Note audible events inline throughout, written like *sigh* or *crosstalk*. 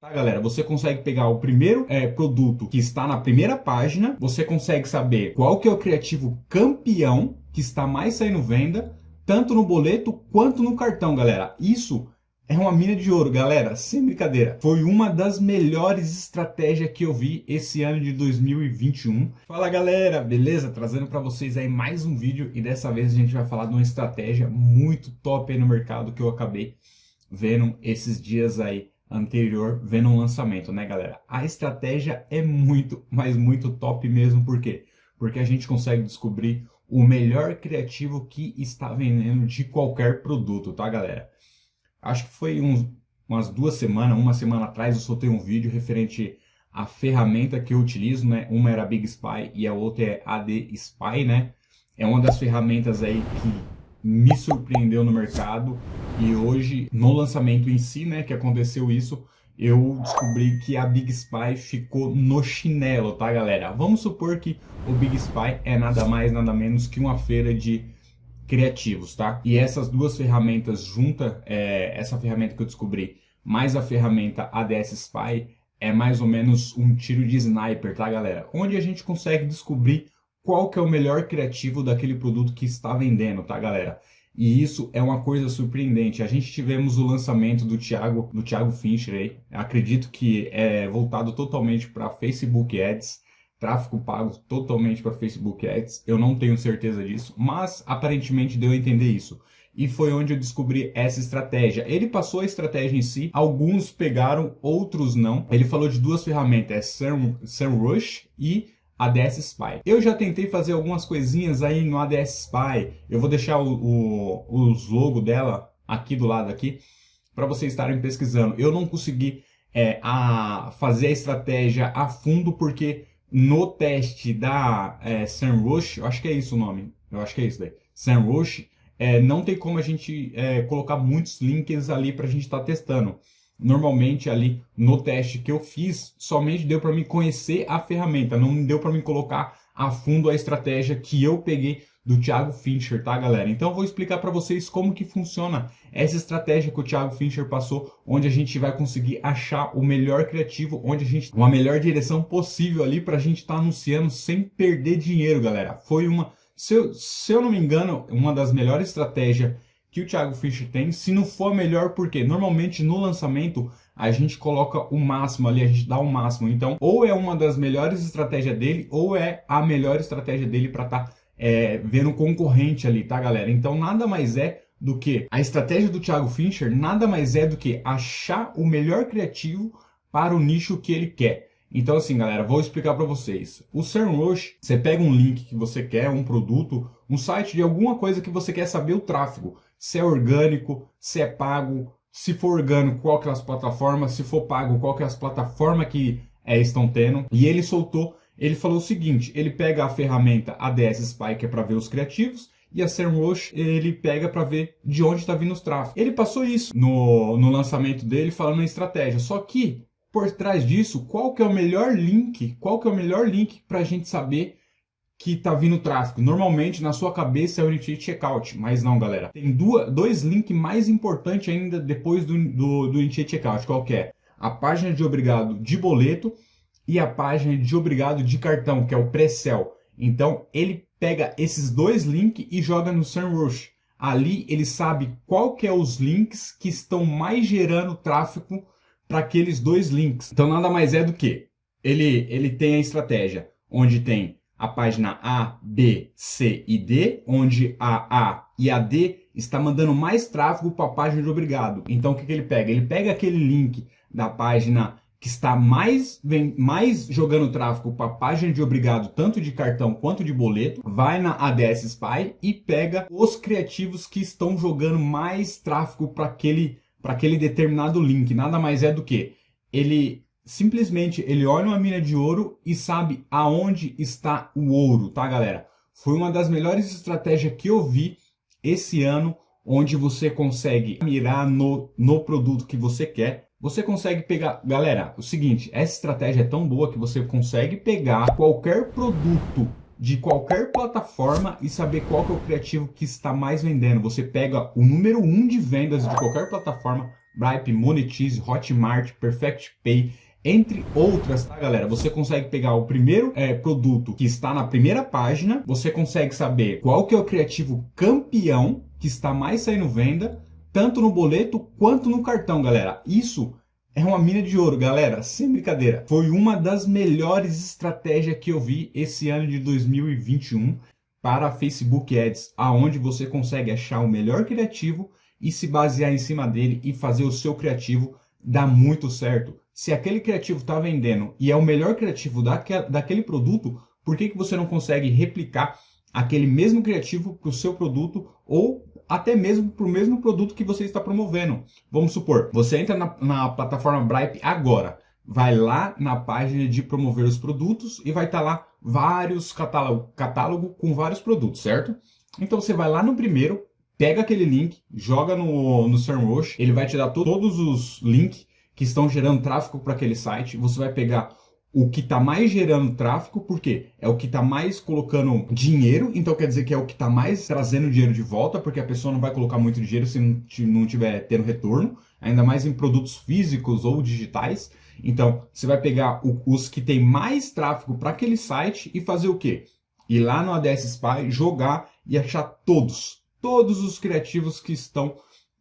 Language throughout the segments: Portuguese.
Tá, galera? Você consegue pegar o primeiro é, produto que está na primeira página, você consegue saber qual que é o criativo campeão que está mais saindo venda, tanto no boleto quanto no cartão, galera. Isso é uma mina de ouro, galera, sem brincadeira. Foi uma das melhores estratégias que eu vi esse ano de 2021. Fala galera, beleza? Trazendo para vocês aí mais um vídeo e dessa vez a gente vai falar de uma estratégia muito top aí no mercado que eu acabei vendo esses dias aí anterior, vendo um lançamento, né galera? A estratégia é muito, mas muito top mesmo, por quê? Porque a gente consegue descobrir o melhor criativo que está vendendo de qualquer produto, tá galera? acho que foi uns, umas duas semanas, uma semana atrás, eu soltei um vídeo referente à ferramenta que eu utilizo, né? Uma era Big Spy e a outra é AD Spy, né? É uma das ferramentas aí que me surpreendeu no mercado e hoje, no lançamento em si, né, que aconteceu isso, eu descobri que a Big Spy ficou no chinelo, tá, galera? Vamos supor que o Big Spy é nada mais, nada menos que uma feira de criativos, tá? E essas duas ferramentas junta, é, essa ferramenta que eu descobri, mais a ferramenta ADS Spy, é mais ou menos um tiro de sniper, tá galera? Onde a gente consegue descobrir qual que é o melhor criativo daquele produto que está vendendo, tá galera? E isso é uma coisa surpreendente. A gente tivemos o lançamento do Thiago, do Thiago Fincher aí. Acredito que é voltado totalmente para Facebook Ads tráfego pago totalmente para Facebook Ads. Eu não tenho certeza disso, mas aparentemente deu a entender isso. E foi onde eu descobri essa estratégia. Ele passou a estratégia em si, alguns pegaram, outros não. Ele falou de duas ferramentas, é SEMrush e ADS Spy. Eu já tentei fazer algumas coisinhas aí no ADS Spy. Eu vou deixar o, o, os logo dela aqui do lado aqui, para vocês estarem pesquisando. Eu não consegui é, a fazer a estratégia a fundo, porque no teste da é, SEMrush, eu acho que é isso o nome, eu acho que é isso daí, SEMrush, é, não tem como a gente é, colocar muitos links ali para a gente estar tá testando. Normalmente ali no teste que eu fiz, somente deu para me conhecer a ferramenta, não deu para me colocar a fundo a estratégia que eu peguei do Thiago Fincher, tá galera? Então eu vou explicar para vocês como que funciona essa estratégia que o Thiago Fincher passou, onde a gente vai conseguir achar o melhor criativo, onde a gente uma melhor direção possível ali para a gente estar tá anunciando sem perder dinheiro, galera. Foi uma, se eu, se eu não me engano, uma das melhores estratégias que o Thiago Fischer tem, se não for melhor, porque normalmente no lançamento a gente coloca o máximo ali, a gente dá o máximo. Então, ou é uma das melhores estratégias dele, ou é a melhor estratégia dele para estar tá é, vendo concorrente ali, tá, galera? Então, nada mais é do que a estratégia do Thiago Fincher, nada mais é do que achar o melhor criativo para o nicho que ele quer. Então, assim, galera, vou explicar para vocês. O SEMrush, você pega um link que você quer, um produto, um site de alguma coisa que você quer saber o tráfego. Se é orgânico, se é pago, se for orgânico, qual que é as plataformas, se for pago, qual que é as plataformas que é, estão tendo. E ele soltou ele falou o seguinte, ele pega a ferramenta ADS Spy, que é para ver os criativos, e a SEMrush ele pega para ver de onde está vindo os tráfegos. Ele passou isso no, no lançamento dele falando em estratégia, só que por trás disso, qual que é o melhor link, qual que é o melhor link para a gente saber que está vindo tráfego? Normalmente na sua cabeça é o Initiate Checkout, mas não galera. Tem duas, dois links mais importantes ainda depois do, do, do Checkout, qual é? A página de obrigado de boleto e a página de obrigado de cartão, que é o pré-sell. Então, ele pega esses dois links e joga no SEMrush. Ali, ele sabe qual que é os links que estão mais gerando tráfego para aqueles dois links. Então, nada mais é do que ele, ele tem a estratégia onde tem a página A, B, C e D, onde a A e a D está mandando mais tráfego para a página de obrigado. Então, o que, que ele pega? Ele pega aquele link da página que está mais, vem, mais jogando tráfego para a página de obrigado, tanto de cartão quanto de boleto, vai na ADS Spy e pega os criativos que estão jogando mais tráfego para aquele, aquele determinado link. Nada mais é do que ele simplesmente ele olha uma mina de ouro e sabe aonde está o ouro, tá galera? Foi uma das melhores estratégias que eu vi esse ano, onde você consegue mirar no, no produto que você quer você consegue pegar... Galera, o seguinte, essa estratégia é tão boa que você consegue pegar qualquer produto de qualquer plataforma e saber qual é o criativo que está mais vendendo. Você pega o número 1 um de vendas de qualquer plataforma, Bripe, Monetize, Hotmart, Perfect Pay, entre outras, tá galera? Você consegue pegar o primeiro é, produto que está na primeira página, você consegue saber qual que é o criativo campeão que está mais saindo venda, tanto no boleto quanto no cartão, galera. Isso é uma mina de ouro, galera, sem brincadeira. Foi uma das melhores estratégias que eu vi esse ano de 2021 para Facebook Ads, aonde você consegue achar o melhor criativo e se basear em cima dele e fazer o seu criativo dar muito certo. Se aquele criativo está vendendo e é o melhor criativo daquele, produto, por que, que você não consegue replicar aquele mesmo criativo para o seu produto ou até mesmo para o mesmo produto que você está promovendo? Vamos supor, você entra na, na plataforma Bripe agora, vai lá na página de promover os produtos e vai estar tá lá vários catálogo, catálogo com vários produtos, certo? Então você vai lá no primeiro, pega aquele link, joga no, no SERMrush, ele vai te dar to todos os links que estão gerando tráfego para aquele site, você vai pegar o que está mais gerando tráfego, porque é o que está mais colocando dinheiro, então quer dizer que é o que está mais trazendo dinheiro de volta, porque a pessoa não vai colocar muito dinheiro se não tiver tendo retorno, ainda mais em produtos físicos ou digitais. Então, você vai pegar o, os que tem mais tráfego para aquele site e fazer o quê? Ir lá no ADS Spy, jogar e achar todos, todos os criativos que estão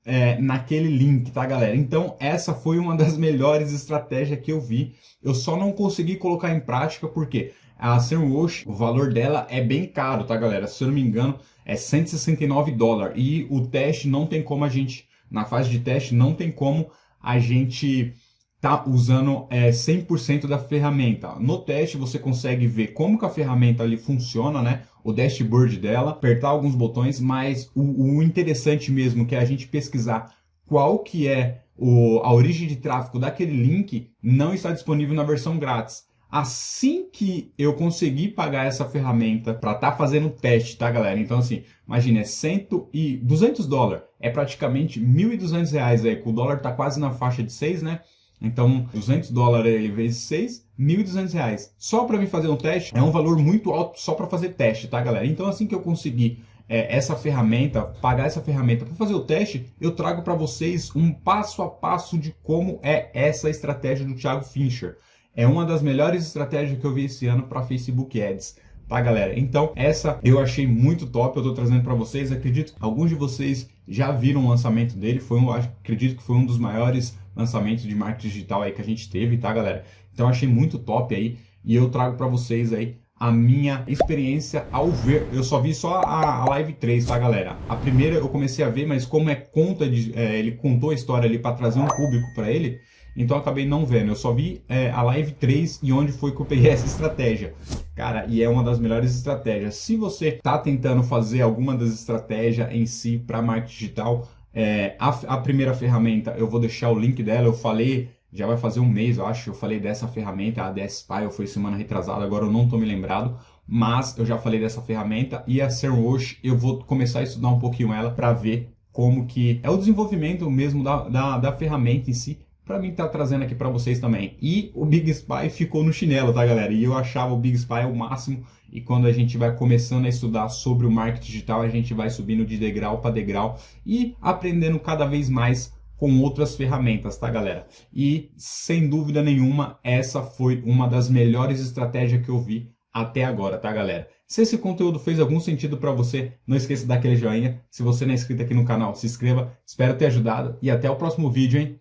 é, naquele link, tá, galera? Então, essa foi uma das melhores estratégias que eu vi. Eu só não consegui colocar em prática porque a SEMrush, o valor dela é bem caro, tá, galera? Se eu não me engano, é 169 dólares. E o teste não tem como a gente, na fase de teste, não tem como a gente tá usando é, 100% da ferramenta. No teste você consegue ver como que a ferramenta ali funciona, né? O dashboard dela, apertar alguns botões, mas o, o interessante mesmo que é a gente pesquisar qual que é o, a origem de tráfego daquele link não está disponível na versão grátis. Assim que eu conseguir pagar essa ferramenta para estar tá fazendo teste, tá galera? Então assim, imagine, é 100 e 200 dólares, é praticamente 1.200 reais aí, o dólar tá quase na faixa de 6, né? Então, 200 dólares vezes 6, 1.200 reais. Só para mim fazer um teste é um valor muito alto só para fazer teste, tá galera? Então assim que eu conseguir é, essa ferramenta, pagar essa ferramenta para fazer o teste, eu trago para vocês um passo a passo de como é essa estratégia do Thiago Fincher. É uma das melhores estratégias que eu vi esse ano para Facebook Ads tá galera? Então essa eu achei muito top, eu tô trazendo para vocês, acredito alguns de vocês já viram o lançamento dele, foi um, acredito que foi um dos maiores lançamentos de marketing digital aí que a gente teve, tá galera? Então achei muito top aí e eu trago para vocês aí a minha experiência ao ver. Eu só vi só a, a, live 3, tá galera? A primeira eu comecei a ver, mas como é conta de... É, ele contou a história ali para trazer um público para ele, então acabei não vendo. Eu só vi é, a live 3 e onde foi que eu peguei *laughs* essa estratégia. Cara, e é uma das melhores estratégias. Se você está tentando fazer alguma das estratégias em si para marketing digital, é, a, a, primeira ferramenta, eu vou deixar o link dela, eu falei, já vai fazer um mês, eu acho, eu falei dessa ferramenta, a ADS Spy, foi semana retrasada, agora eu não estou me lembrado, mas eu já falei dessa ferramenta e a SERMrush, eu vou começar a estudar um pouquinho ela para ver como que é o desenvolvimento mesmo da, da, da ferramenta em si, para mim tá trazendo aqui para vocês também. E o Big Spy ficou no chinelo, tá galera? E eu achava o Big Spy o máximo e quando a gente vai começando a estudar sobre o marketing digital, a gente vai subindo de degrau para degrau e aprendendo cada vez mais com outras ferramentas, tá galera? E sem dúvida nenhuma, essa foi uma das melhores estratégias que eu vi até agora, tá galera? Se esse conteúdo fez algum sentido para você, não esqueça de dar aquele joinha. Se você não é inscrito aqui no canal, se inscreva. Espero ter ajudado e até o próximo vídeo, hein?